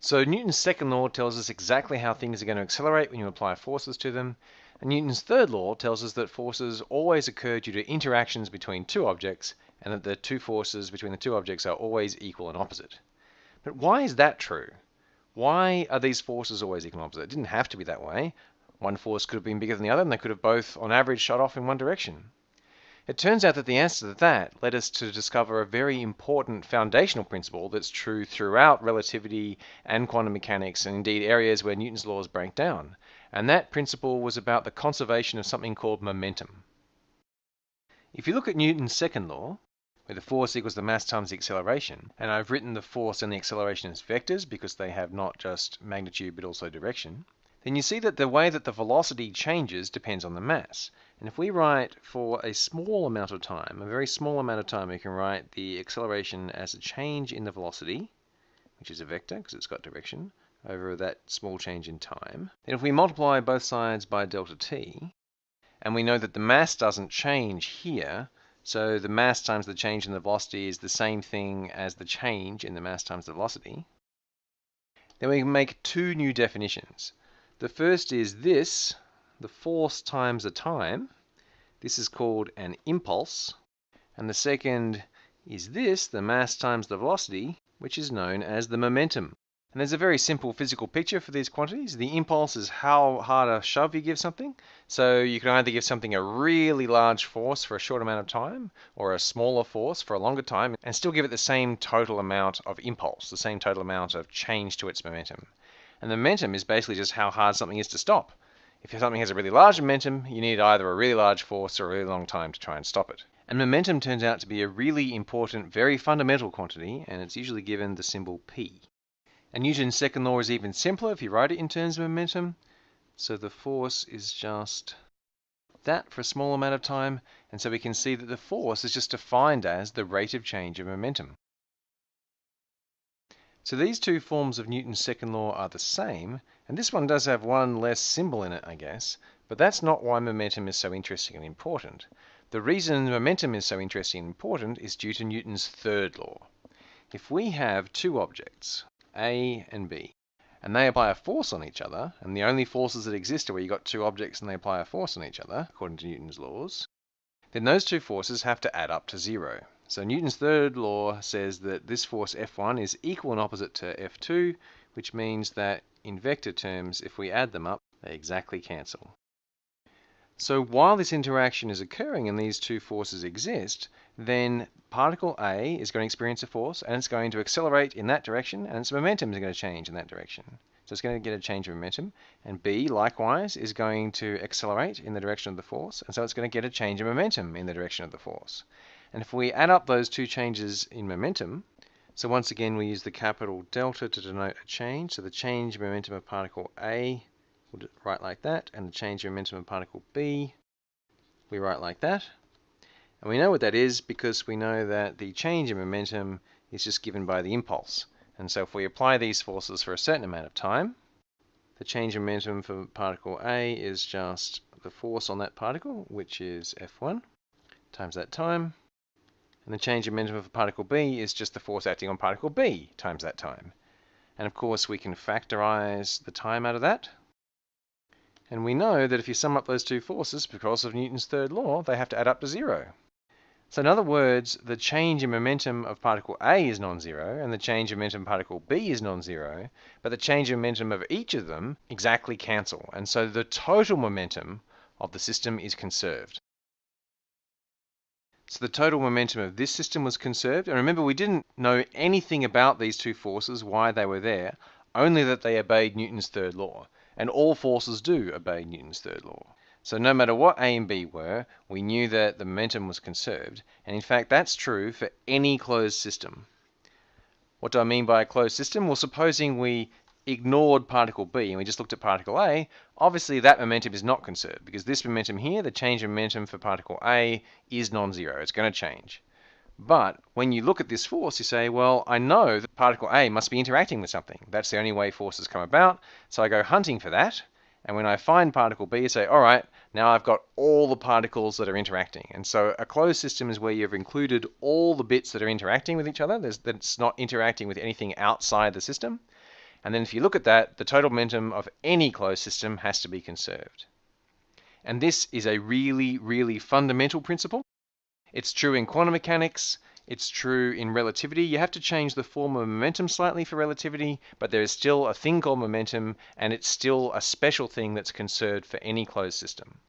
So Newton's second law tells us exactly how things are going to accelerate when you apply forces to them. And Newton's third law tells us that forces always occur due to interactions between two objects and that the two forces between the two objects are always equal and opposite. But why is that true? Why are these forces always equal and opposite? It didn't have to be that way. One force could have been bigger than the other and they could have both, on average, shot off in one direction. It turns out that the answer to that led us to discover a very important foundational principle that's true throughout relativity and quantum mechanics and indeed areas where Newton's laws break down. And that principle was about the conservation of something called momentum. If you look at Newton's second law, where the force equals the mass times the acceleration, and I've written the force and the acceleration as vectors because they have not just magnitude but also direction, then you see that the way that the velocity changes depends on the mass. And if we write for a small amount of time, a very small amount of time, we can write the acceleration as a change in the velocity, which is a vector because it's got direction, over that small change in time. Then if we multiply both sides by delta t, and we know that the mass doesn't change here, so the mass times the change in the velocity is the same thing as the change in the mass times the velocity, then we can make two new definitions. The first is this, the force times the time. This is called an impulse. And the second is this, the mass times the velocity, which is known as the momentum. And there's a very simple physical picture for these quantities. The impulse is how hard a shove you give something. So you can either give something a really large force for a short amount of time or a smaller force for a longer time and still give it the same total amount of impulse, the same total amount of change to its momentum. And the momentum is basically just how hard something is to stop. If something has a really large momentum, you need either a really large force or a really long time to try and stop it. And momentum turns out to be a really important, very fundamental quantity, and it's usually given the symbol p. And Newton's second law is even simpler if you write it in terms of momentum. So the force is just that for a small amount of time, and so we can see that the force is just defined as the rate of change of momentum. So these two forms of Newton's second law are the same, and this one does have one less symbol in it, I guess, but that's not why momentum is so interesting and important. The reason momentum is so interesting and important is due to Newton's third law. If we have two objects, A and B, and they apply a force on each other, and the only forces that exist are where you've got two objects and they apply a force on each other, according to Newton's laws, then those two forces have to add up to zero. So Newton's third law says that this force F1 is equal and opposite to F2, which means that in vector terms, if we add them up, they exactly cancel. So while this interaction is occurring and these two forces exist, then particle A is going to experience a force and it's going to accelerate in that direction and its momentum is going to change in that direction. So it's going to get a change of momentum. And B, likewise, is going to accelerate in the direction of the force. And so it's going to get a change of momentum in the direction of the force. And if we add up those two changes in momentum, so once again we use the capital delta to denote a change. So the change momentum of particle A, we'll write like that, and the change momentum of particle B, we write like that. And we know what that is because we know that the change in momentum is just given by the impulse. And so if we apply these forces for a certain amount of time, the change in momentum for particle A is just the force on that particle, which is F1, times that time. And the change in momentum for particle B is just the force acting on particle B times that time. And of course we can factorize the time out of that. And we know that if you sum up those two forces, because of Newton's third law, they have to add up to zero. So in other words, the change in momentum of particle A is non-zero, and the change in momentum of particle B is non-zero, but the change in momentum of each of them exactly cancel. And so the total momentum of the system is conserved. So the total momentum of this system was conserved. And remember, we didn't know anything about these two forces, why they were there, only that they obeyed Newton's third law. And all forces do obey Newton's third law. So no matter what A and B were, we knew that the momentum was conserved. And in fact, that's true for any closed system. What do I mean by a closed system? Well, supposing we ignored particle B and we just looked at particle A, obviously that momentum is not conserved because this momentum here, the change in momentum for particle A, is non-zero. It's going to change. But when you look at this force, you say, well, I know that particle A must be interacting with something. That's the only way forces come about. So I go hunting for that. And when I find particle B, I say, all right, now I've got all the particles that are interacting. And so a closed system is where you've included all the bits that are interacting with each other. There's, that's not interacting with anything outside the system. And then if you look at that, the total momentum of any closed system has to be conserved. And this is a really, really fundamental principle. It's true in quantum mechanics, it's true in relativity. You have to change the form of momentum slightly for relativity, but there is still a thing called momentum, and it's still a special thing that's conserved for any closed system.